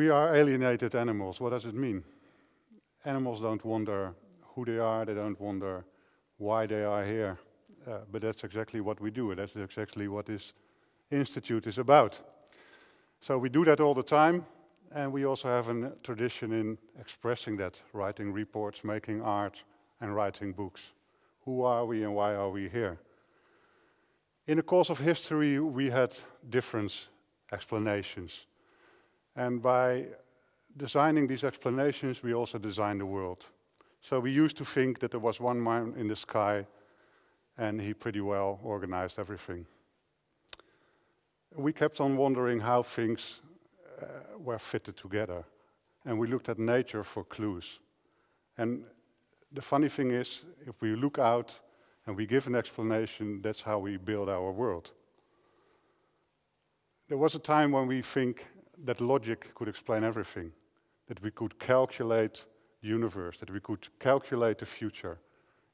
We are alienated animals. What does it mean? Animals don't wonder who they are, they don't wonder why they are here. Uh, but that's exactly what we do, that's exactly what this institute is about. So we do that all the time, and we also have a tradition in expressing that, writing reports, making art, and writing books. Who are we and why are we here? In the course of history, we had different explanations. And by designing these explanations, we also design the world. So we used to think that there was one man in the sky and he pretty well organized everything. We kept on wondering how things uh, were fitted together. And we looked at nature for clues. And the funny thing is, if we look out and we give an explanation, that's how we build our world. There was a time when we think that logic could explain everything, that we could calculate the universe, that we could calculate the future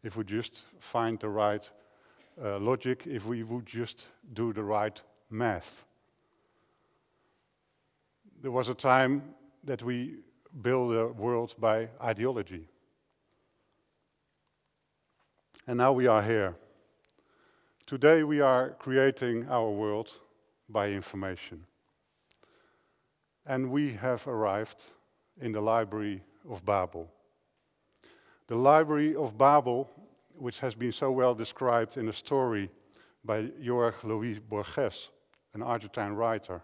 if we just find the right uh, logic, if we would just do the right math. There was a time that we built a world by ideology. And now we are here. Today we are creating our world by information. And we have arrived in the Library of Babel. The Library of Babel, which has been so well described in a story by Jorge Luis Borges, an Argentine writer,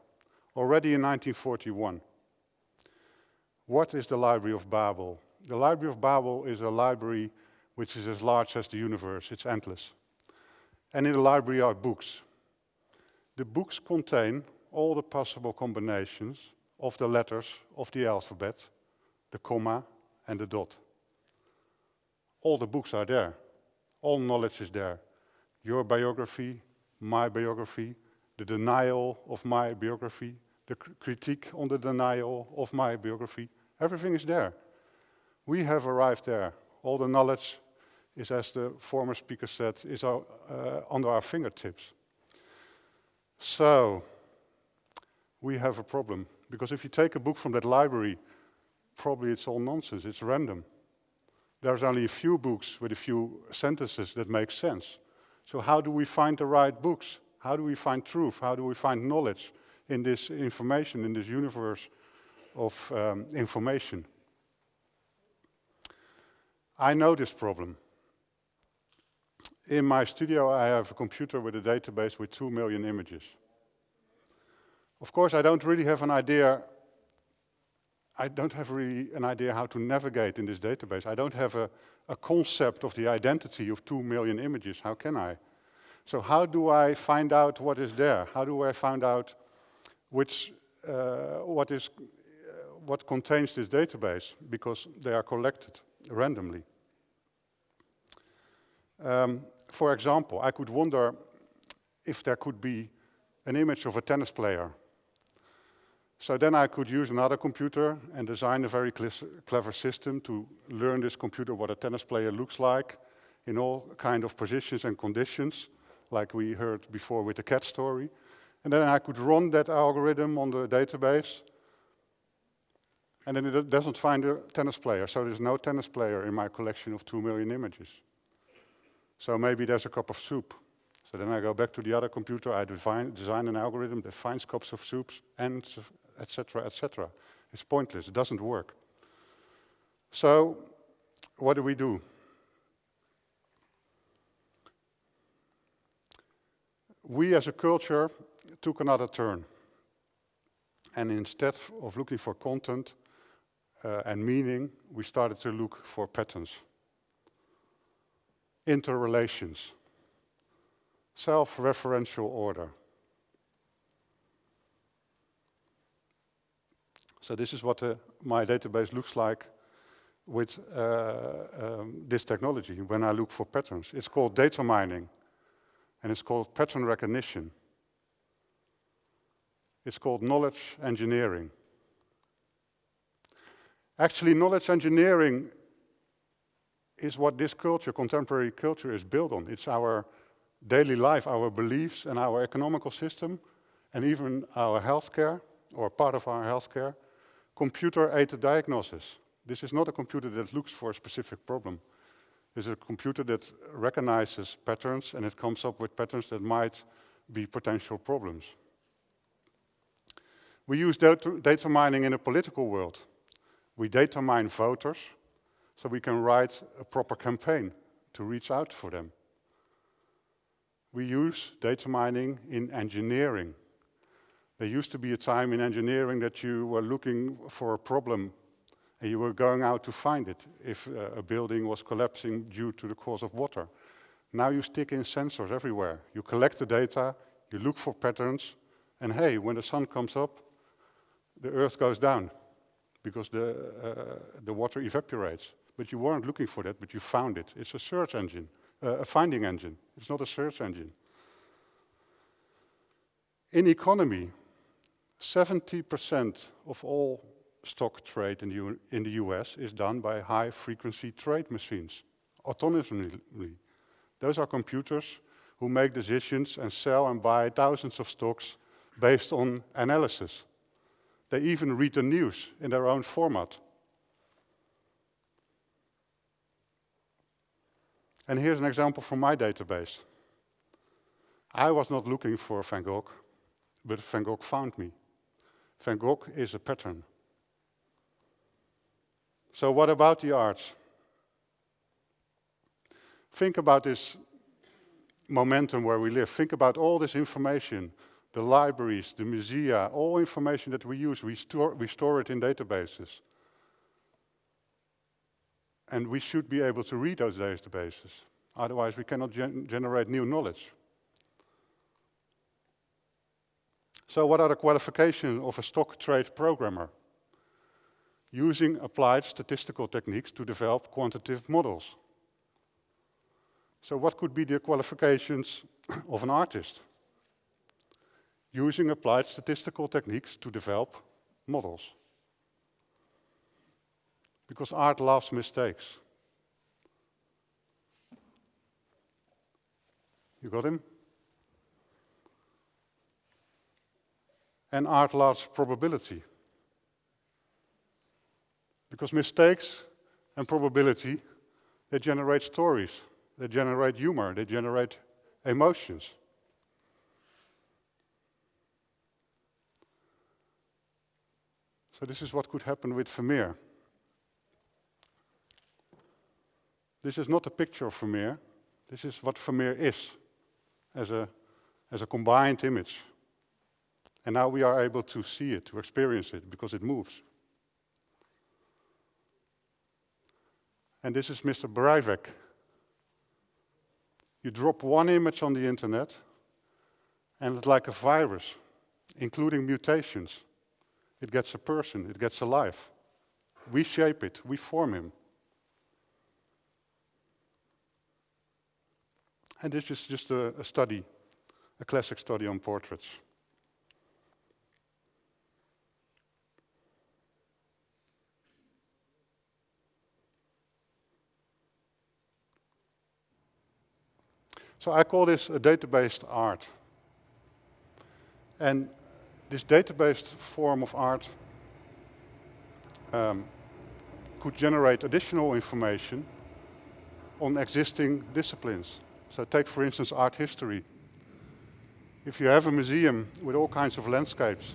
already in 1941. What is the Library of Babel? The Library of Babel is a library which is as large as the universe, it's endless. And in the library are books. The books contain all the possible combinations of the letters of the alphabet, the comma and the dot. All the books are there. All knowledge is there. Your biography, my biography, the denial of my biography, the cr critique on the denial of my biography, everything is there. We have arrived there. All the knowledge is, as the former speaker said, is our, uh, under our fingertips. So, we have a problem. Because if you take a book from that library, probably it's all nonsense, it's random. There's only a few books with a few sentences that make sense. So how do we find the right books? How do we find truth? How do we find knowledge in this information, in this universe of um, information? I know this problem. In my studio, I have a computer with a database with two million images. Of course, I don't really have an idea I don't have really an idea how to navigate in this database. I don't have a, a, concept of the identity of two million images. How can I? So how do I find out what is there? How do I find out which, uh, what, is, uh, what contains this database? Because they are collected randomly. Um, for example, I could wonder if there could be an image of a tennis player so then I could use another computer and design a very clever system to learn this computer what a tennis player looks like in all kind of positions and conditions, like we heard before with the cat story. And then I could run that algorithm on the database, and then it doesn't find a tennis player, so there's no tennis player in my collection of two million images. So maybe there's a cup of soup. So then I go back to the other computer, I design an algorithm that finds cups of soups and etc., etc. It's pointless, it doesn't work. So, what do we do? We as a culture took another turn. And instead of looking for content uh, and meaning, we started to look for patterns, interrelations, self-referential order. So this is what uh, my database looks like with uh, um, this technology when I look for patterns. It's called data mining, and it's called pattern recognition. It's called knowledge engineering. Actually, knowledge engineering is what this culture, contemporary culture, is built on. It's our daily life, our beliefs and our economical system, and even our healthcare, or part of our healthcare, computer-aided diagnosis. This is not a computer that looks for a specific problem. This is a computer that recognizes patterns and it comes up with patterns that might be potential problems. We use data mining in a political world. We data mine voters so we can write a proper campaign to reach out for them. We use data mining in engineering. There used to be a time in engineering that you were looking for a problem and you were going out to find it if uh, a building was collapsing due to the cause of water. Now you stick in sensors everywhere. You collect the data, you look for patterns, and hey, when the sun comes up, the earth goes down because the, uh, the water evaporates. But you weren't looking for that, but you found it. It's a search engine, uh, a finding engine. It's not a search engine. In economy, 70% of all stock trade in the, in the US is done by high frequency trade machines, autonomously. Those are computers who make decisions and sell and buy thousands of stocks based on analysis. They even read the news in their own format. And here's an example from my database. I was not looking for Van Gogh, but Van Gogh found me. Van Gogh is a pattern. So what about the arts? Think about this momentum where we live. Think about all this information, the libraries, the musea, all information that we use, we store, we store it in databases. And we should be able to read those databases. Otherwise, we cannot gen generate new knowledge. So what are the qualifications of a stock trade programmer? using applied statistical techniques to develop quantitative models. So what could be the qualifications of an artist? Using applied statistical techniques to develop models. Because art loves mistakes. You got him? And art large probability. Because mistakes and probability, they generate stories, they generate humor, they generate emotions. So this is what could happen with Vermeer. This is not a picture of Vermeer. This is what Vermeer is as a, as a combined image. And now we are able to see it, to experience it, because it moves. And this is Mr. Breivik. You drop one image on the internet, and it's like a virus, including mutations. It gets a person, it gets a life. We shape it, we form him. And this is just a, a study, a classic study on portraits. So I call this a data-based art. And this data-based form of art um, could generate additional information on existing disciplines. So take, for instance, art history. If you have a museum with all kinds of landscapes,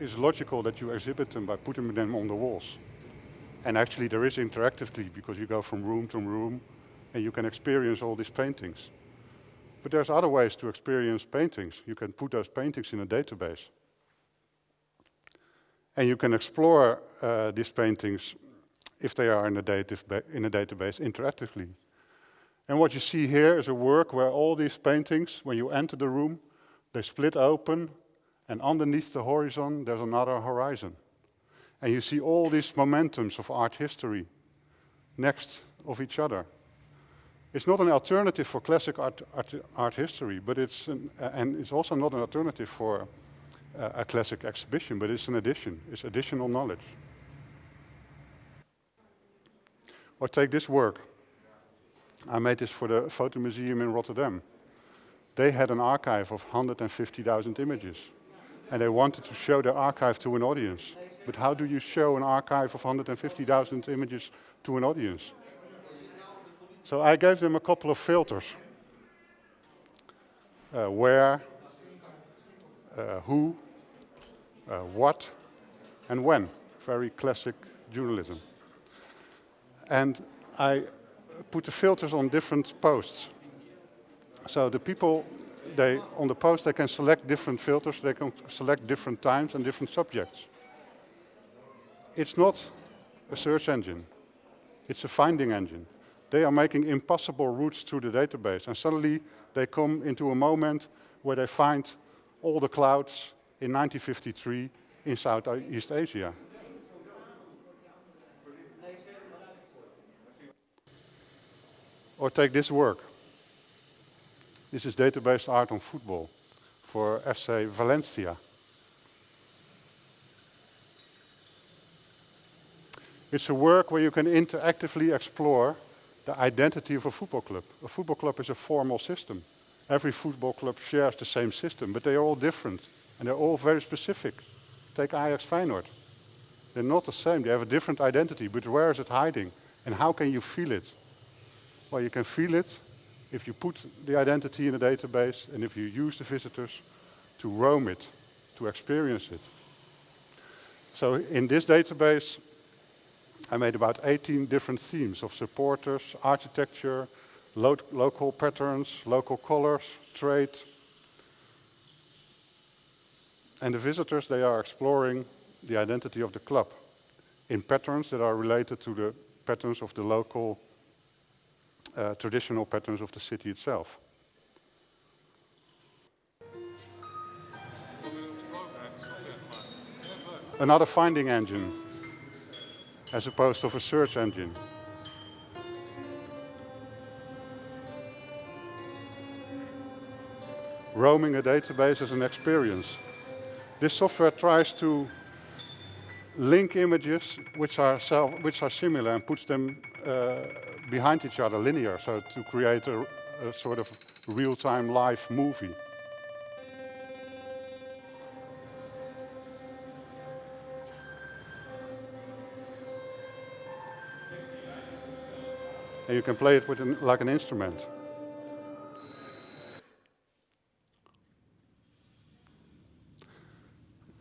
it's logical that you exhibit them by putting them on the walls. And actually there is interactively because you go from room to room and you can experience all these paintings. But there's other ways to experience paintings. You can put those paintings in a database. And you can explore uh, these paintings if they are in a, in a database interactively. And what you see here is a work where all these paintings, when you enter the room, they split open, and underneath the horizon, there's another horizon. And you see all these momentums of art history next of each other. It's not an alternative for classic art, art, art history, but it's an, and it's also not an alternative for uh, a classic exhibition, but it's an addition. It's additional knowledge. Or take this work. I made this for the Photo Museum in Rotterdam. They had an archive of 150,000 images. And they wanted to show their archive to an audience. But how do you show an archive of 150,000 images to an audience? So I gave them a couple of filters. Uh, where, uh, who, uh, what, and when. Very classic journalism. And I put the filters on different posts. So the people, they, on the post, they can select different filters, they can select different times and different subjects. It's not a search engine, it's a finding engine. They are making impossible routes through the database, and suddenly they come into a moment where they find all the clouds in 1953 in Southeast Asia. Or take this work. This is database art on football for FC Valencia. It's a work where you can interactively explore the identity of a football club. A football club is a formal system. Every football club shares the same system, but they are all different and they're all very specific. Take Ajax Feyenoord. They're not the same, they have a different identity, but where is it hiding? And how can you feel it? Well, you can feel it if you put the identity in a database and if you use the visitors to roam it, to experience it. So in this database, I made about 18 different themes of supporters, architecture, lo local patterns, local colors, trade. And the visitors, they are exploring the identity of the club in patterns that are related to the patterns of the local uh, traditional patterns of the city itself. Another finding engine, as opposed to a search engine. Roaming a database is an experience. This software tries to link images which are, self, which are similar and puts them uh, behind each other linear, so to create a, a sort of real-time live movie. And you can play it with an, like an instrument.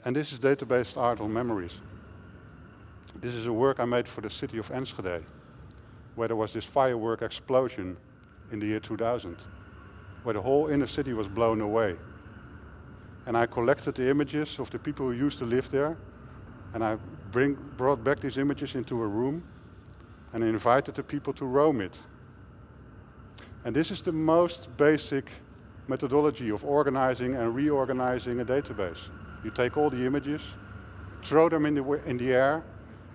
And this is database art on memories. This is a work I made for the city of Enschede where there was this firework explosion in the year 2000, where the whole inner city was blown away. And I collected the images of the people who used to live there, and I bring, brought back these images into a room, and invited the people to roam it. And this is the most basic methodology of organizing and reorganizing a database. You take all the images, throw them in the, in the air,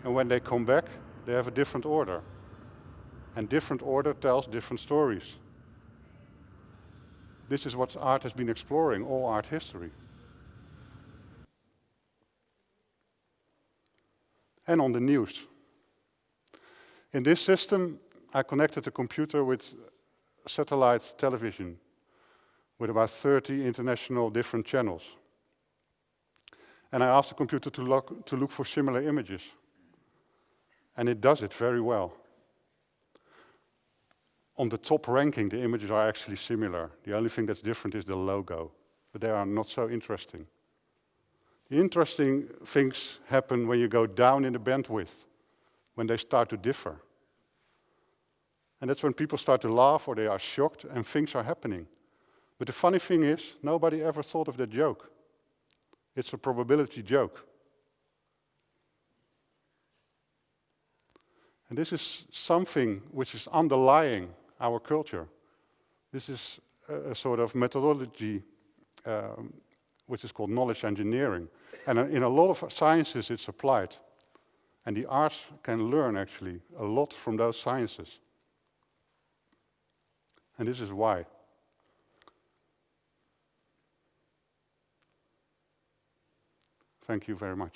and when they come back, they have a different order and different order tells different stories. This is what art has been exploring, all art history. And on the news. In this system, I connected the computer with satellite television with about 30 international different channels. And I asked the computer to look, to look for similar images. And it does it very well on the top ranking, the images are actually similar. The only thing that's different is the logo, but they are not so interesting. The interesting things happen when you go down in the bandwidth, when they start to differ. And that's when people start to laugh or they are shocked and things are happening. But the funny thing is, nobody ever thought of that joke. It's a probability joke. And this is something which is underlying our culture. This is a, sort of methodology um, which is called knowledge engineering. And in a lot of sciences it's applied. And the arts can learn actually a lot from those sciences. And this is why. Thank you very much.